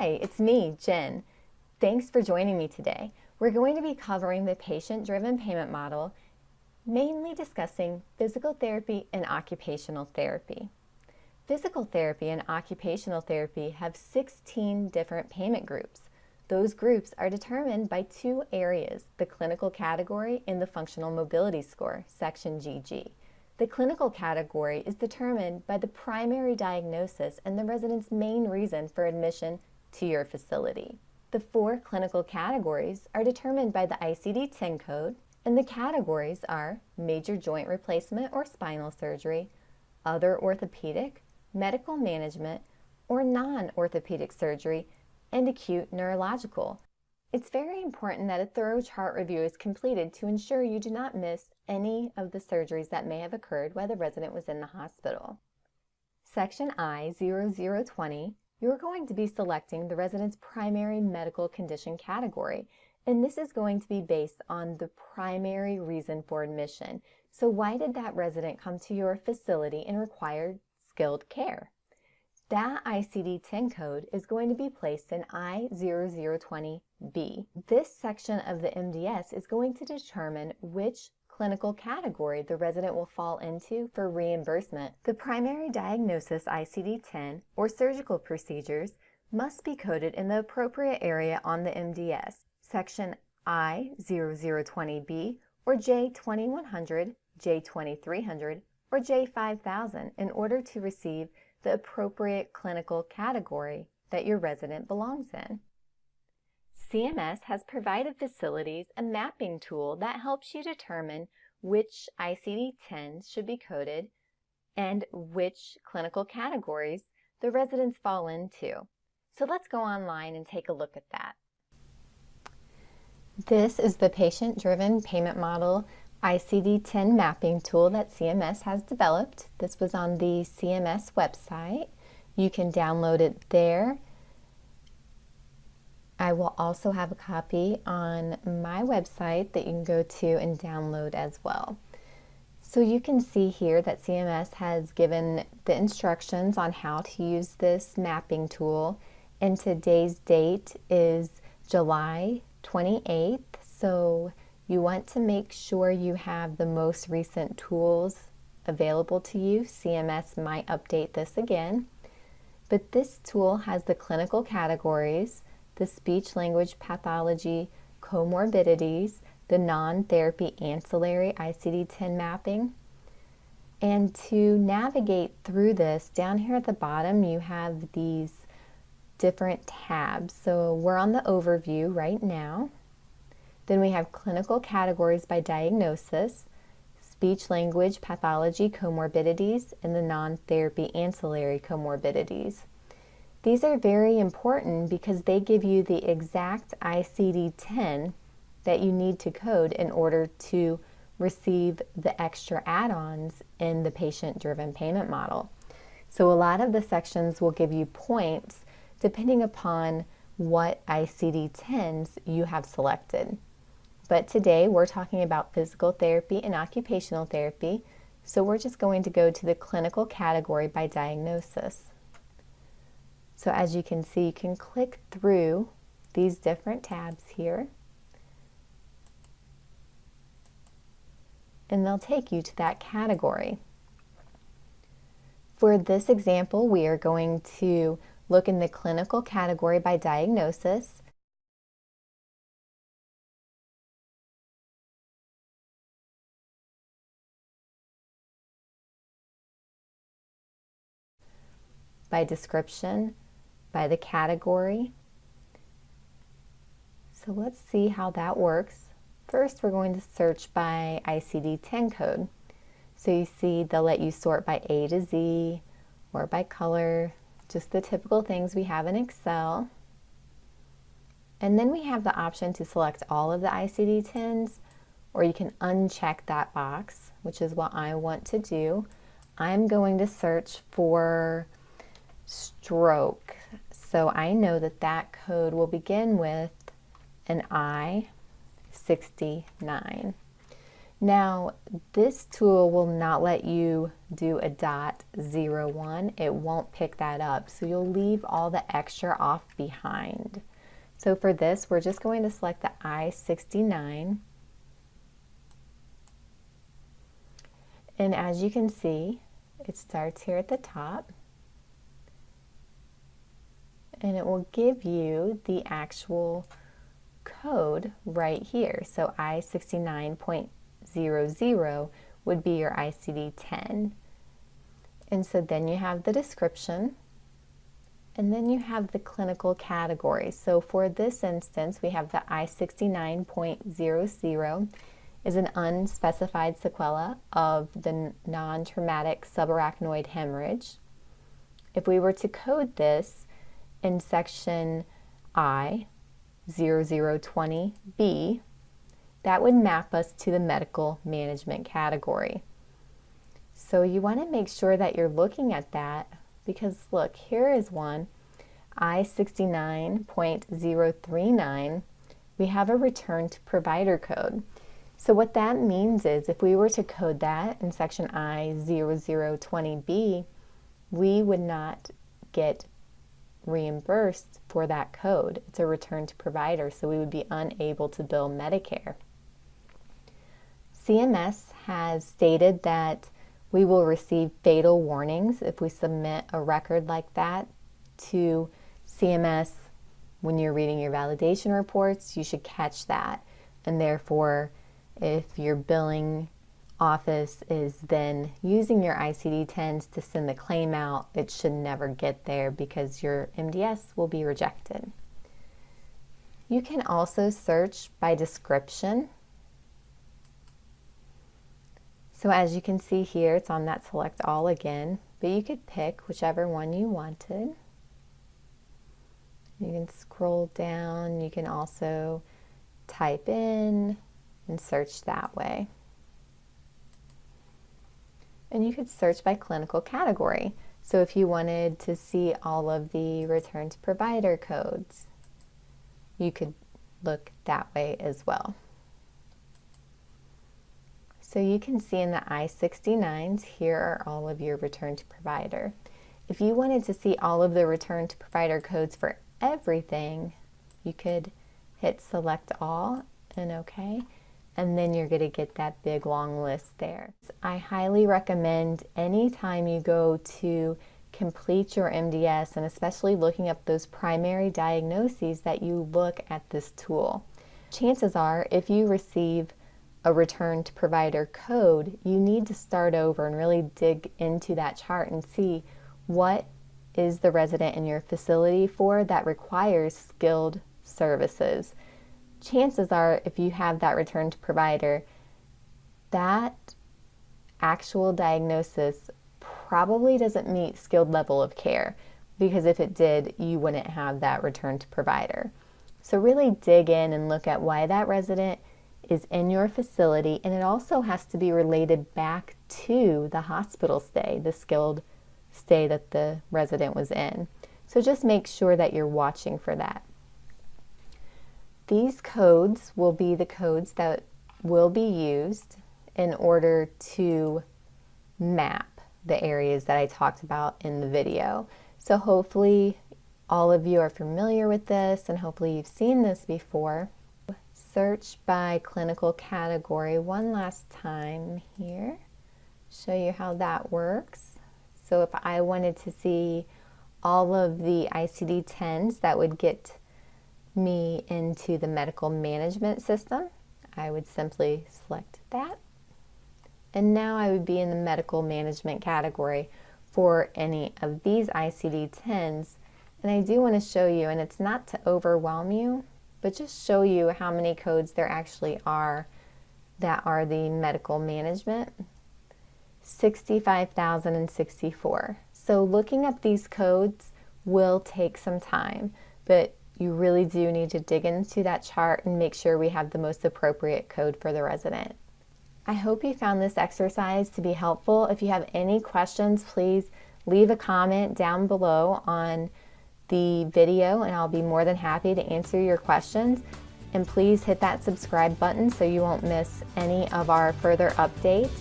Hi, it's me, Jen. Thanks for joining me today. We're going to be covering the patient-driven payment model, mainly discussing physical therapy and occupational therapy. Physical therapy and occupational therapy have 16 different payment groups. Those groups are determined by two areas, the clinical category and the functional mobility score, section GG. The clinical category is determined by the primary diagnosis and the resident's main reason for admission to your facility. The four clinical categories are determined by the ICD-10 code, and the categories are major joint replacement or spinal surgery, other orthopedic, medical management, or non-orthopedic surgery, and acute neurological. It's very important that a thorough chart review is completed to ensure you do not miss any of the surgeries that may have occurred while the resident was in the hospital. Section I-0020, you're going to be selecting the resident's primary medical condition category, and this is going to be based on the primary reason for admission. So why did that resident come to your facility and require skilled care? That ICD-10 code is going to be placed in I0020B. This section of the MDS is going to determine which clinical category the resident will fall into for reimbursement. The primary diagnosis ICD-10 or surgical procedures must be coded in the appropriate area on the MDS, section I0020B or J2100, J2300, or J5000 in order to receive the appropriate clinical category that your resident belongs in. CMS has provided facilities a mapping tool that helps you determine which ICD-10s should be coded and which clinical categories the residents fall into. So let's go online and take a look at that. This is the patient-driven payment model ICD-10 mapping tool that CMS has developed. This was on the CMS website. You can download it there. I will also have a copy on my website that you can go to and download as well. So you can see here that CMS has given the instructions on how to use this mapping tool and today's date is July 28th. So you want to make sure you have the most recent tools available to you. CMS might update this again. But this tool has the clinical categories, the speech language pathology comorbidities, the non-therapy ancillary ICD-10 mapping. And to navigate through this, down here at the bottom you have these different tabs. So we're on the overview right now. Then we have clinical categories by diagnosis, speech language pathology comorbidities, and the non-therapy ancillary comorbidities. These are very important because they give you the exact ICD-10 that you need to code in order to receive the extra add-ons in the patient-driven payment model. So a lot of the sections will give you points depending upon what ICD-10s you have selected. But today we're talking about physical therapy and occupational therapy, so we're just going to go to the clinical category by diagnosis. So as you can see, you can click through these different tabs here. And they'll take you to that category. For this example, we are going to look in the clinical category by diagnosis by description, by the category. So let's see how that works. First, we're going to search by ICD-10 code. So you see they'll let you sort by A to Z or by color, just the typical things we have in Excel. And then we have the option to select all of the ICD-10s or you can uncheck that box, which is what I want to do. I'm going to search for stroke. So I know that that code will begin with an I-69. Now, this tool will not let you do a dot zero one. It won't pick that up. So you'll leave all the extra off behind. So for this, we're just going to select the I-69. And as you can see, it starts here at the top. And it will give you the actual code right here. So I69.00 would be your ICD-10. And so then you have the description and then you have the clinical category. So for this instance, we have the I69.00 is an unspecified sequela of the non-traumatic subarachnoid hemorrhage. If we were to code this in section I, 0020B, that would map us to the medical management category. So you want to make sure that you're looking at that because look, here is one, I69.039, we have a return to provider code. So what that means is if we were to code that in section I0020B, we would not get reimbursed for that code. It's a return to provider, so we would be unable to bill Medicare. CMS has stated that we will receive fatal warnings if we submit a record like that to CMS. When you're reading your validation reports, you should catch that. And therefore, if you're billing office is then using your ICD-10s to send the claim out, it should never get there because your MDS will be rejected. You can also search by description so as you can see here, it's on that select all again, but you could pick whichever one you wanted. You can scroll down, you can also type in and search that way. And you could search by clinical category. So if you wanted to see all of the return to provider codes, you could look that way as well. So you can see in the I-69s, here are all of your return to provider. If you wanted to see all of the return to provider codes for everything, you could hit select all and OK, and then you're going to get that big long list there. I highly recommend anytime you go to complete your MDS and especially looking up those primary diagnoses that you look at this tool. Chances are if you receive a return to provider code, you need to start over and really dig into that chart and see what is the resident in your facility for that requires skilled services. Chances are, if you have that return to provider, that actual diagnosis probably doesn't meet skilled level of care because if it did, you wouldn't have that return to provider. So really dig in and look at why that resident is in your facility and it also has to be related back to the hospital stay, the skilled stay that the resident was in. So just make sure that you're watching for that. These codes will be the codes that will be used in order to map the areas that I talked about in the video. So hopefully all of you are familiar with this and hopefully you've seen this before search by clinical category one last time here. Show you how that works. So if I wanted to see all of the ICD-10s that would get me into the medical management system, I would simply select that. And now I would be in the medical management category for any of these ICD-10s. And I do want to show you, and it's not to overwhelm you, but just show you how many codes there actually are that are the medical management. 65,064. So looking up these codes will take some time, but you really do need to dig into that chart and make sure we have the most appropriate code for the resident. I hope you found this exercise to be helpful. If you have any questions, please leave a comment down below on the video and I'll be more than happy to answer your questions. And please hit that subscribe button so you won't miss any of our further updates.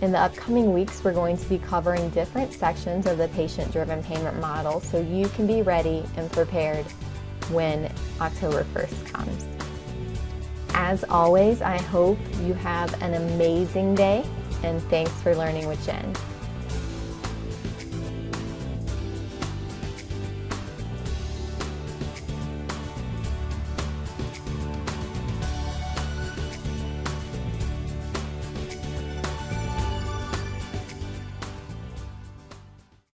In the upcoming weeks, we're going to be covering different sections of the patient-driven payment model so you can be ready and prepared when October 1st comes. As always, I hope you have an amazing day and thanks for learning with Jen.